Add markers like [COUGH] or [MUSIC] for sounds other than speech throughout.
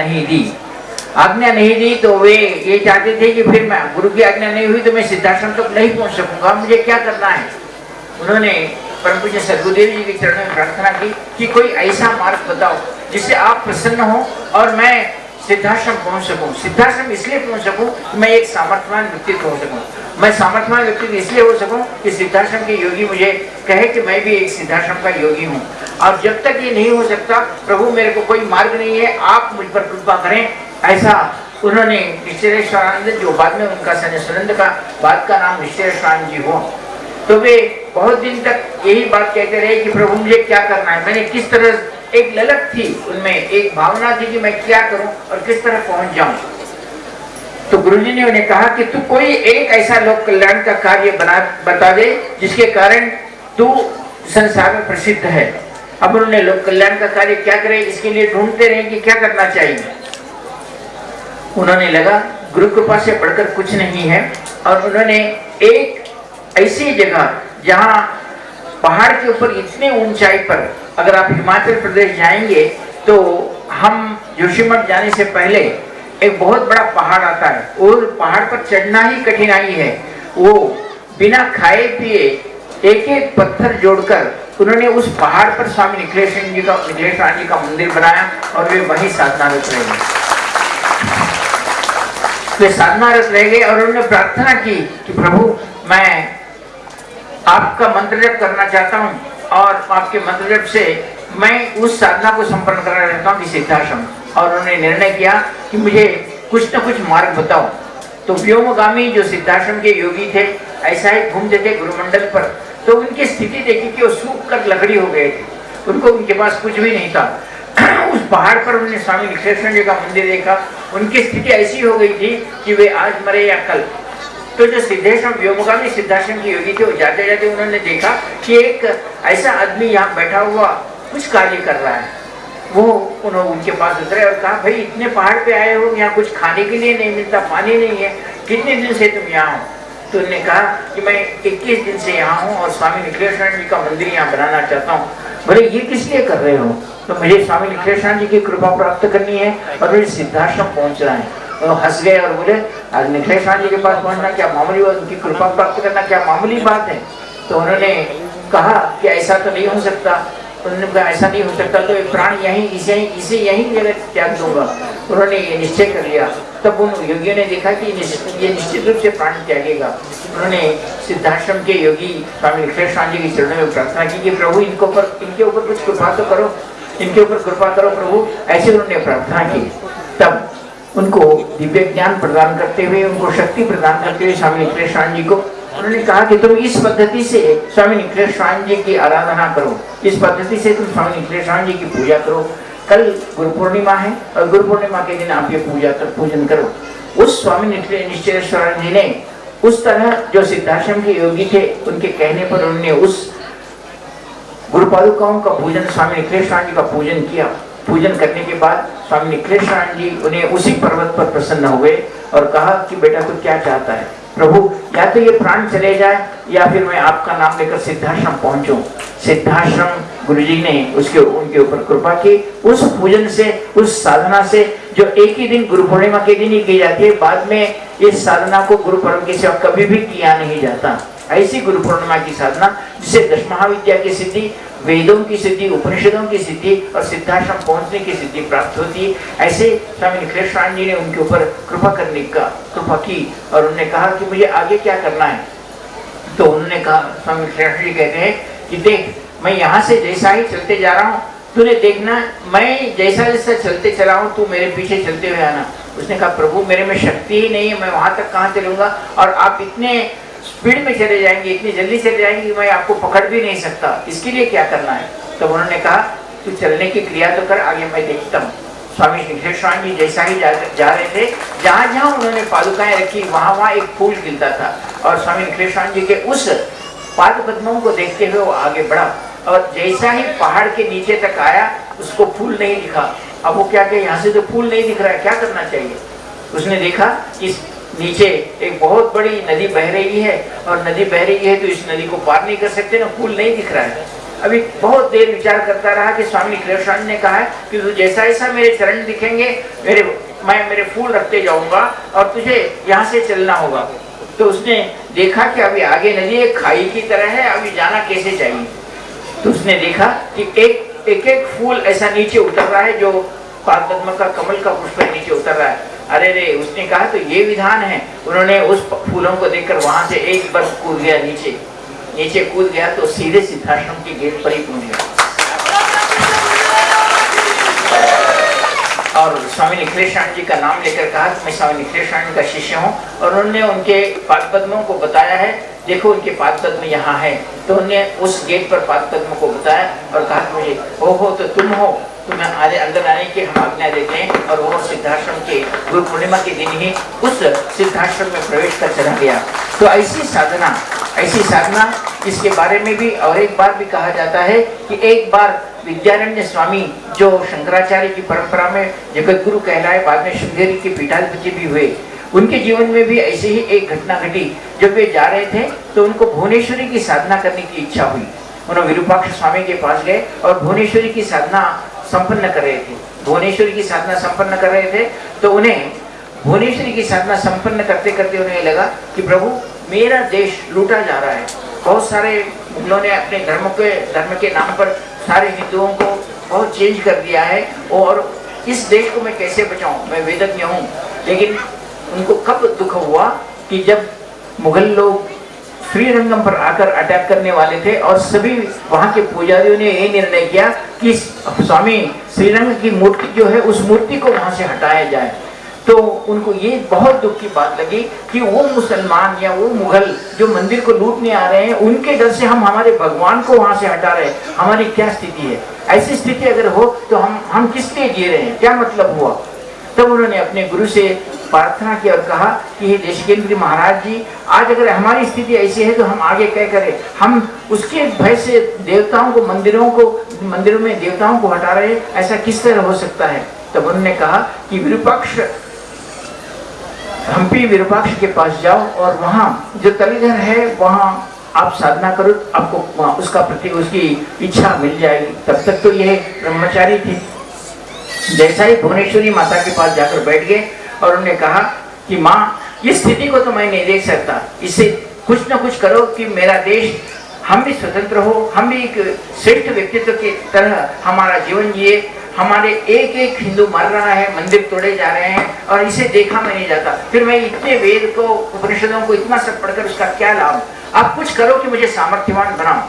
नहीं दी। आज्ञा नहीं दी तो वे ये चाहते थे कि फिर मैं गुरु की आज्ञा नहीं हुई तो मैं सिद्धाश्रम तक नहीं पहुँच सकूँगा। मुझे क्या करना है? उन्होंने परम पूज्य सदगुरुदेव जी के चरण में प्रार्थना की कि कोई ऐसा मार्ग बताओ जिससे आप प्रसन्न हो और मैं सिद्धाश्रम पहुँच सकूँ सिद्धाश्रम इसलिए पहुँच सकूँ कि मैं एक सामर्थ्यवान व्यक्तित्व हो सकूँ। मैं सामर्थ्यवान व्यक्तित्व इसलिए हो सकूँ कि सिद्धाश्रम के योगी मुझे कहे कि मैं भी एक सिद्धाश्रम का योगी हूँ। और जब तक ये नहीं हो सकता, प्रभु मेरे को कोई मार्ग नहीं है, आप मुझ पर कृपा करें। ऐसा उन्होंने निश्चरेश्वरानंद जो बाद में उनका सन्यासानंद का, बाद का नाम निश्चरेश्वरानंद जी हो तो वे बहुत दिन तक यही बात कहते रहे कि प्रभु मुझे क्या करना है? मैंने किस तरह एक ललक थी, उनमें एक भावना थी कि मैं क्या करूँ और किस तरह पहुँच जाऊँ। तो गुरुजी ने उन्हें कहा कि तू कोई एक ऐसा लोक कल्याण का कार्य बना, बता दे, जिसके कारण तू संसार में प्रसिद्ध है। अब उन्होंने लोक कल्याण का कार्य क्या करे, इसके लिए ढूंढते रहे कि क्या करना चाहिए। उन्होंने लगा गुरु कृपा से बढ़कर कुछ नहीं है, और उन्होंने एक ऐसी जगह, जहाँ पहाड़ के ऊपर इतने ऊंचाई पर अगर आप हिमाचल प्रदेश जाएँगे तो हम जोशीमठ जाने से पहले एक बहुत बड़ा पहाड़ आता है। और पहाड़ पर चढ़ना ही कठिनाई है। वो बिना खाए पिए एक एक पत्थर जोड़कर उन्होंने उस पहाड़ पर स्वामी निखिलेश जी का निखिलेश जी का मंदिर बनाया और वे वही साधनारत रह गए। वे साधनारत रह गए और उन्होंने प्रार्थना की कि प्रभु, मैं आपका मंत्र जप करना चाहता हूँ और आपके मंत्र जप से मैं उस साधना को संपन्न करना चाहता हूँ सिद्धाश्रम। और उन्होंने निर्णय किया कि मुझे कुछ न कुछ मार्ग बताओ। तो व्योमगामी जो सिद्धाश्रम के योगी थे, ऐसा ही घूमते थे गुरुमंडल पर। तो उनकी स्थिति देखी कि वो सूख कर लकड़ी हो गए थे। उनको उनके पास कुछ भी नहीं था। [CLEARS THROAT] उस पहाड़ पर उन्होंने स्वामी विश्वेश्वर जी का मंदिर देखा। उनकी स्थिति ऐसी हो गई थी कि वे आज मरे या कल। तो जो सिद्धेश्वर व्योमगामी सिद्धाश्रम के योगी थे जाते जाते उन्होंने देखा कि एक ऐसा आदमी यहाँ बैठा हुआ कुछ कार्य कर रहा है। वो उन्होंने उनके पास उतरे और कहा, भाई, इतने पहाड़ पे आए हो, यहाँ कुछ खाने के लिए नहीं मिलता, पानी नहीं है, कितने दिन से तुम यहाँ हो? तो उन्होंने कहा कि मैं 21 दिन से यहाँ हूँ और स्वामी निखिलेश्वर जी का मंदिर यहाँ बनाना चाहता हूँ। बोले, ये किस लिए कर रहे हो? तो मुझे स्वामी निखिलेश्वर जी की कृपा प्राप्त करनी है और मुझे सिद्धाश्रम पहुँचना है। वो हंस गए और बोले, आज निखिलेश्वर जी के पास पहुँचना क्या मामूली उनकी कृपा प्राप्त करना क्या मामूली बात है? तो उन्होंने कहा कि ऐसा तो नहीं हो सकता। उन्होंने कहा, ऐसा नहीं हो सकता तो प्राण यहीं, इसे इसे यहीं जगह त्याग दूँगा। उन्होंने ये निश्चय कर लिया। तब उन योगियों ने देखा कि ये निश्चित रूप से प्राण त्यागेगा। उन्होंने सिद्धाश्रम के योगी स्वामी विश्वेश्वर जी के चरणों में प्रार्थना की कि, प्रभु, इनको ऊपर, इनके ऊपर कुछ कृपा तो करो, इनके ऊपर कृपा करो, प्रभु। ऐसे उन्होंने प्रार्थना की। तब उनको दिव्य ज्ञान प्रदान करते हुए, उनको शक्ति प्रदान करते हुए स्वामी निखिलेश्वर जी को, उन्होंने कहा कि तुम इस पद्धति से स्वामी निखिलेश्वर जी की आराधना करो। इस पद्धति से तुम स्वामी निखिलेश्वर जी की पूजा करो। कल गुरु पूर्णिमा है और गुरु पूर्णिमा के दिन आप ये पूजा कर, पूजन करो। उस स्वामी निश्चरेश्वर जी ने उस तरह जो सिद्धाश्रम के योगी थे, उनके कहने पर उन्होंने उस गुरु पादुकाओं का पूजन, स्वामी निखिलेश्वर जी का पूजन किया। पूजन करने के बाद स्वामी निखिलेश्वर जी उन्हें उसी पर्वत पर प्रसन्न हुए और कहा कि बेटा तू क्या चाहता है? प्रभु, या तो ये प्राण चले जाए, या फिर मैं आपका नाम लेकर सिद्धाश्रम पहुंचू। सिद्धाश्रम गुरु जी ने उसके, उनके ऊपर कृपा की। उस पूजन से, उस साधना से, जो एक ही दिन गुरु पूर्णिमा के दिन ही की जाती है, बाद में इस साधना को गुरु परम की सेवा कभी भी किया नहीं जाता। ऐसी गुरु पूर्णिमा की साधना, जिसे दश महाविद्या की सिद्धि, वेदों की सिद्धि, उपनिषदों की सिद्धि और सिद्धाश्रम पहुँचने की सिद्धि प्राप्त होती है, ऐसे स्वामी निखिलेश्वर जी ने उनके ऊपर कृपा करने का, कृपा की और उन्होंने कहा कि मुझे आगे क्या करना है? तो उन्होंने कहा, स्वामी निखिलेश्वर जी कहते हैं कि देख, मैं यहाँ से जैसा ही चलते जा रहा हूँ, तूने देखना, मैं जैसा जैसा चलते चला हूँ, तू मेरे पीछे चलते हुए आना। उसने कहा, प्रभु, मेरे में शक्ति ही नहीं है, मैं वहाँ तक कहाँ चलूँगा? और आप इतने स्पीड में चले जाएँगे इतनी जल्दी चले जाएँगे कि मैं आपको पकड़ भी नहीं सकता। इसके लिए क्या करना है? तो उन्होंने कहा तू चलने की क्रिया तो कर आगे मैं देखता हूँ। स्वामी निखिलेश्वर जी जैसा ही जा, जा रहे थे। जहाँ जहाँ उन्होंने पादुकाएँ रखी वहाँ वहाँ एक फूल खिलता था। और स्वामी निखिलेश्वर जी के उस पाद पद्मों को देखते हुए वो आगे बढ़ा और जैसा ही पहाड़ के नीचे तक आया उसको फूल नहीं दिखा। अब वो क्या कहे यहाँ से तो फूल नहीं दिख रहा है क्या करना चाहिए? उसने देखा इस नीचे एक बहुत बड़ी नदी बह रही है और नदी बह रही है तो इस नदी को पार नहीं कर सकते, ना फूल नहीं दिख रहा है। अभी बहुत देर विचार करता रहा कि स्वामी कृष्ण ने कहा है कि तू जैसा ऐसा मेरे चरण दिखेंगे, मेरे, मैं मेरे फूल रखते जाऊँगा और तुझे यहाँ से चलना होगा। तो उसने देखा कि अभी आगे नदी एक खाई की तरह है, अभी जाना कैसे चाहिए? तो उसने देखा कि एक एक एक फूल ऐसा नीचे उतर रहा है जो पद्म का कमल का पुष्प नीचे उतर रहा है। अरे रे, उसने कहा तो ये विधान है। उन्होंने उस फूलों को देखकर वहाँ से एक बार कूद गया नीचे। नीचे कूद गया तो सीधे सिद्धाश्रम के गेट पर ही पहुँच गया। और स्वामी निखिलेशान जी का नाम लेकर कहा कि मैं स्वामी निखिलेशान का शिष्य हूँ और उन्होंने उनके पाद पद्मों को बताया है। देखो, उनके पाद पद्म यहाँ है। तो उन्होंने उस गेट पर पाद पद्म को बताया और कहा कि मुझे हो हो तो तुम हो। तुम्हें आने अंदर आने की हम आज्ञा देते हैं और वो सिद्धाश्रम के गुरु पूर्णिमा के दिन ही उस सिद्धाश्रम में प्रवेश कर चला गया। तो ऐसी साधना ऐसी साधना, इसके बारे में भी और एक बार भी कहा जाता है कि एक बार विद्यारण्य स्वामी जो शंकराचार्य की परंपरा में जगत गुरु कहलाए, बाद में श्रृंगेरी के पीठाधिपति भी हुए। उनके जीवन में भी ऐसे ही एक घटना घटी। जब वे जा रहे थे तो उनको भुवनेश्वरी की साधना करने की इच्छा हुई। उन्होंने विरूपाक्ष स्वामी के पास गए और भुवनेश्वरी की साधना संपन्न कर रहे थे। भुवनेश्वरी की साधना संपन्न कर रहे थे तो उन्हें भुवनेश्वरी की साधना संपन्न करते करते उन्हें लगा कि प्रभु, मेरा देश लूटा जा रहा है। बहुत सारे उन्होंने अपने धर्म के धर्म के नाम पर सारे हिंदुओं को बहुत चेंज कर दिया है। और इस देश को मैं कैसे बचाऊं? मैं वेदज्ञ हूँ। लेकिन उनको कब दुख हुआ कि जब मुगल लोग श्रीरंगम पर आकर अटैक करने वाले थे और सभी वहाँ के पुजारियों ने ये निर्णय किया कि स्वामी, श्रीरंग की मूर्ति जो है, उस मूर्ति को वहाँ से हटाया जाए। तो उनको ये बहुत दुख की बात लगी कि वो मुसलमान या वो मुगल जो मंदिर को लूटने आ रहे हैं, उनके डर से हम हमारे भगवान को वहाँ से हटा रहे हैं। हमारी क्या स्थिति है? ऐसी स्थिति अगर हो तो हम हम किस लिए जी रहे हैं? क्या मतलब हुआ? तब उन्होंने अपने गुरु से प्रार्थना की और कहा कि हे देशकेंद्री महाराज जी, आज अगर हमारी स्थिति ऐसी है तो हम आगे क्या करें? हम उसके भय से देवताओं को, मंदिरों को, मंदिरों में देवताओं को हटा रहे ऐसा किस तरह हो सकता है? तब उन्होंने कहा कि विरूपाक्ष हम्पी विरूपाक्ष के पास जाओ और वहाँ जो तलीधर है, वहाँ आप साधना करो, आपको उसका प्रति, उसकी इच्छा मिल जाएगी। तब तक तो यह ब्रह्मचारी थे। जैसा ही भुवनेश्वरी माता के पास जाकर बैठ गए और उन्होंने कहा कि, माँ, इस स्थिति को तो मैं नहीं देख सकता। इससे कुछ ना कुछ करो कि मेरा देश, हम भी स्वतंत्र हो, हम भी एक श्रेष्ठ व्यक्तित्व की तरह हमारा जीवन जिए। हमारे एक एक हिंदू मर रहा है, मंदिर तोड़े जा रहे हैं और इसे देखा मैं नहीं जाता। फिर मैं इतने वेद को, उपनिषदों को, इतना सब पढ़कर उसका क्या लाभ? आप कुछ करो कि मुझे सामर्थ्यवान बनाओ।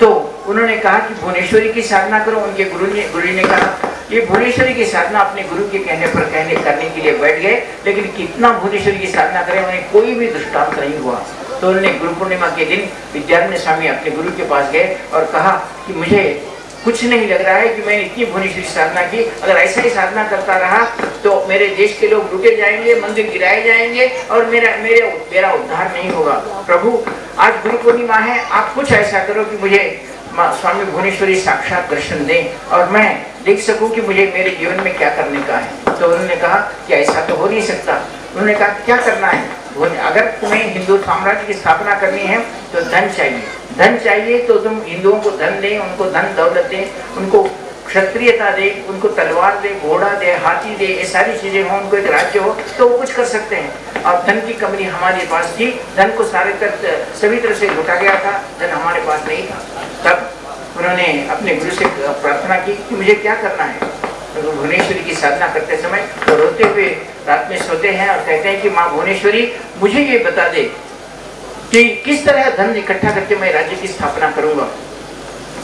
तो उन्होंने कहा कि भुवनेश्वरी की साधना करो, उनके गुरु ने गुरु ने कहा, ये भुवनेश्वरी की साधना अपने गुरु के कहने पर कहने, करने के लिए बैठ गए, लेकिन कितना भुवनेश्वरी की साधना करें, उन्हें कोई भी दृष्टांत नहीं हुआ। तो उन्होंने गुरु पूर्णिमा के दिन विद्यारण्य स्वामी अपने गुरु के पास गए और कहा कि मुझे कुछ नहीं लग रहा है कि मैंने इतनी भुवनेश्वरी साधना की। अगर ऐसा ही साधना करता रहा तो मेरे देश के लोग लुटे जाएँगे, मंदिर गिराए जाएँगे और मेरा, मेरे मेरा उद्धार नहीं होगा। प्रभु, आज गुरु पूर्णिमा है, आप कुछ ऐसा करो कि मुझे स्वामी भुवनेश्वरी साक्षात दर्शन दें और मैं देख सकूँ कि मुझे मेरे जीवन में क्या करने का है। तो उन्होंने कहा कि ऐसा तो हो नहीं सकता। उन्होंने कहा, क्या करना है? अगर तुम्हें हिंदू साम्राज्य की स्थापना करनी है तो धन चाहिए। धन चाहिए तो तुम हिंदुओं को धन दें, उनको धन दौलत दें, उनको क्षत्रियता दे, उनको तलवार दे, घोड़ा दे, हाथी दे, ये सारी चीज़ें हो, उनको एक राज्य हो तो वो कुछ कर सकते हैं। और धन की कमी हमारे पास थी। धन को सारे तक सभी तरह से लुटा गया था। धन हमारे पास नहीं था। तब उन्होंने अपने गुरु से प्रार्थना की कि मुझे क्या करना है? भुवनेश्वरी की साधना करते समय तो रोते हुए रात में सोते हैं और कहते हैं कि, माँ भुवनेश्वरी, मुझे ये बता दे कि किस तरह धन इकट्ठा करके मैं राज्य की स्थापना करूँगा?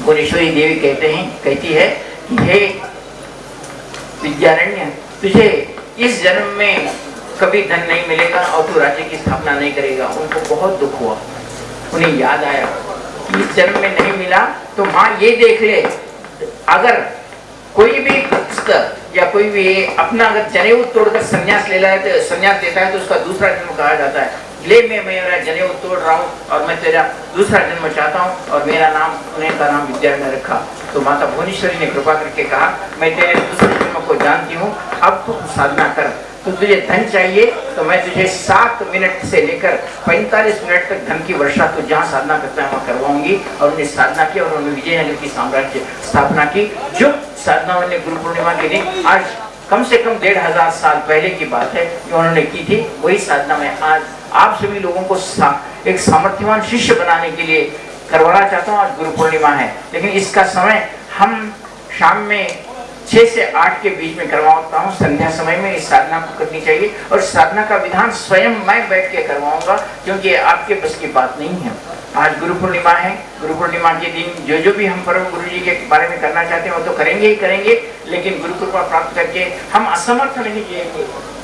भुवनेश्वरी देवी कहते हैं, कहती है, हे विद्यारण्य, तुझे इस जन्म में कभी धन नहीं मिलेगा और तू राज्य की स्थापना नहीं करेगा। उनको बहुत दुख हुआ। उन्हें याद आया कि इस जन्म में नहीं मिला तो माँ ये देख ले, अगर कोई भी या कोई भी अपना अगर जनेऊ तोड़कर संन्यास ले है तो संन्यास देता है तो उसका दूसरा जन्म कहा जाता है। ले मैं मेरा जनेऊ तोड़ रहा हूँ और मैं तेरा दूसरा जन्म चाहता हूँ और मेरा नाम, उन्हें का नाम विद्या ने रखा। तो माता भुवनेश्वरी ने कृपा करके कहा मैं तेरे दूसरे जन्म को जानती हूँ अब तो साधना कर। तो तुझे धन चाहिए तो मैं तुझे सात मिनट से लेकर पैंतालीस मिनट तक धन की वर्षा तो जहाँ साधना करता है वहाँ करवाऊँगी। और उन्हें साधना की और उन्होंने विजयनगर की साम्राज्य स्थापना की। जो साधना उन्होंने गुरु पूर्णिमा के दिन आज कम से कम डेढ़ हज़ार साल पहले की बात है जो उन्होंने की थी। वही साधना में आज आप सभी लोगों को सा, एक सामर्थ्यवान शिष्य बनाने के लिए करवाना चाहता हूँ, आज गुरु पूर्णिमा है। लेकिन इसका समय हम शाम में छह से आठ के बीच में करवाता हूँ। संध्या समय में इस साधना को करनी चाहिए और साधना का विधान स्वयं मैं बैठ के करवाऊँगा, क्योंकि आपके बस की बात नहीं है। आज गुरु पूर्णिमा है, गुरु पूर्णिमा के दिन जो जो भी हम परम गुरु जी के बारे में करना चाहते हैं, वो तो करेंगे ही करेंगे, लेकिन गुरु कृपा प्राप्त करके हम असमर्थ नहीं जिएँगे